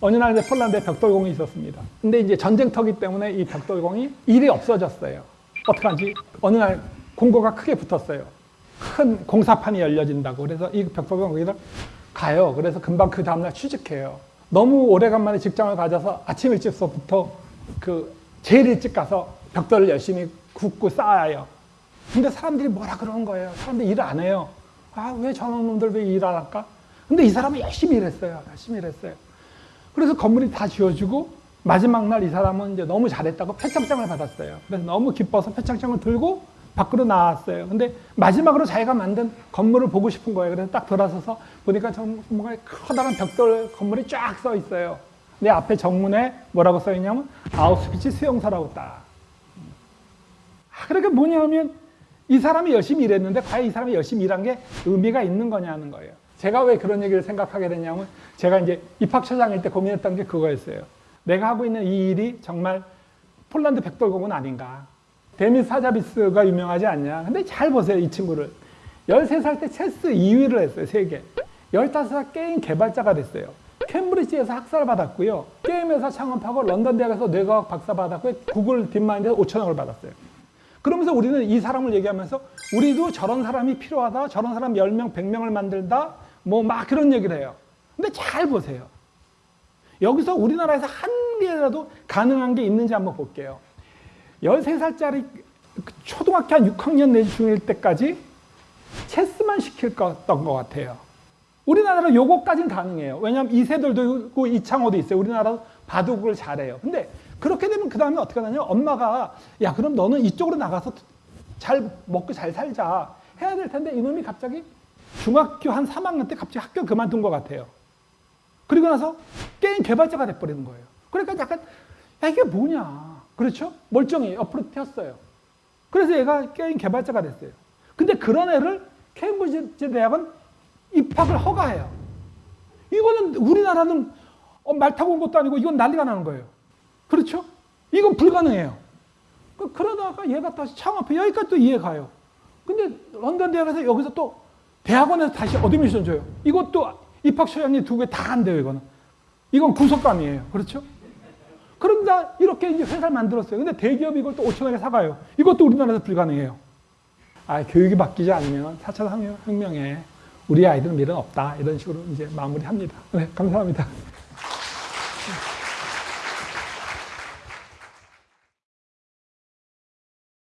어느 날 이제 폴란드에 벽돌공이 있었습니다. 근데 이제 전쟁터기 때문에 이 벽돌공이 일이 없어졌어요. 어떡하지? 어느 날 공고가 크게 붙었어요. 큰 공사판이 열려진다고. 그래서 이 벽돌공 거기다 가요. 그래서 금방 그 다음날 취직해요. 너무 오래간만에 직장을 가져서 아침 일찍서부터 그 제일 일찍 가서 벽돌을 열심히 굽고 쌓아요. 근데 사람들이 뭐라 그러는 거예요. 사람들이 일 안 해요. 아, 왜 저런 놈들 왜 일 안 할까? 근데 이 사람은 열심히 일했어요. 열심히 일했어요. 그래서 건물이 다 지어지고 마지막 날 이 사람은 이제 너무 잘했다고 표창장을 받았어요. 그래서 너무 기뻐서 표창장을 들고 밖으로 나왔어요. 근데 마지막으로 자기가 만든 건물을 보고 싶은 거예요. 그래서 딱 돌아서서 보니까 정말 커다란 벽돌 건물이 쫙 써 있어요. 내 앞에 정문에 뭐라고 써 있냐면 아우스피치 수용소라고 딱. 아, 그러니까 뭐냐면 이 사람이 열심히 일했는데 과연 이 사람이 열심히 일한 게 의미가 있는 거냐는 거예요. 제가 왜 그런 얘기를 생각하게 되냐면 제가 이제 입학처장일 때 고민했던 게 그거였어요. 내가 하고 있는 이 일이 정말 폴란드 벽돌공은 아닌가. 데미스 하사비스가 유명하지 않냐. 근데 잘 보세요, 이 친구를. 13살 때 체스 2위를 했어요, 세계. 15살 게임 개발자가 됐어요. 캠브리지에서 학사를 받았고요. 게임 회사 창업하고 런던 대학에서 뇌과학 박사 받았고요. 구글 딥마인드에서 5천억을 받았어요. 그러면서 우리는 이 사람을 얘기하면서 우리도 저런 사람이 필요하다. 저런 사람 10명, 100명을 만들다. 뭐 막 그런 얘기를 해요. 근데 잘 보세요. 여기서 우리나라에서 한 개라도 가능한 게 있는지 한번 볼게요. 13살짜리 초등학교 한 6학년 내지 중1 때까지 체스만 시켰던 것 같아요. 우리나라는 요거까지는 가능해요. 왜냐하면 이세돌도 있고 이창호도 있어요. 우리나라 바둑을 잘해요. 근데 그렇게 되면 그 다음에 어떻게 하냐 엄마가 야 그럼 너는 이쪽으로 나가서 잘 먹고 잘 살자 해야 될 텐데 이놈이 갑자기 중학교 한 3학년 때 갑자기 학교 그만둔 것 같아요. 그리고 나서 게임 개발자가 돼버리는 거예요. 그러니까 약간 야 이게 뭐냐 그렇죠? 멀쩡히 옆으로 튀었어요. 그래서 얘가 게임 개발자가 됐어요. 근데 그런 애를 케임브리지 대학은 입학을 허가해요. 이거는 우리나라는 어, 말 타고 온 것도 아니고 이건 난리가 나는 거예요. 그렇죠? 이건 불가능해요. 그, 그러다가 얘가 다시 창업해. 여기까지 또 이해가요. 근데 런던 대학에서 여기서 또 대학원에서 다시 admission 줘요. 이것도 입학처장님 두개 다 안 돼요, 이거는. 이건 구속감이에요. 그렇죠? 그러다 이렇게 이제 회사를 만들었어요. 근데 대기업이 이걸 또 5천억에 사가요. 이것도 우리나라에서 불가능해요. 아, 교육이 바뀌지 않으면 4차 혁명에 우리 아이들은 미래는 없다. 이런 식으로 이제 마무리합니다. 네, 감사합니다.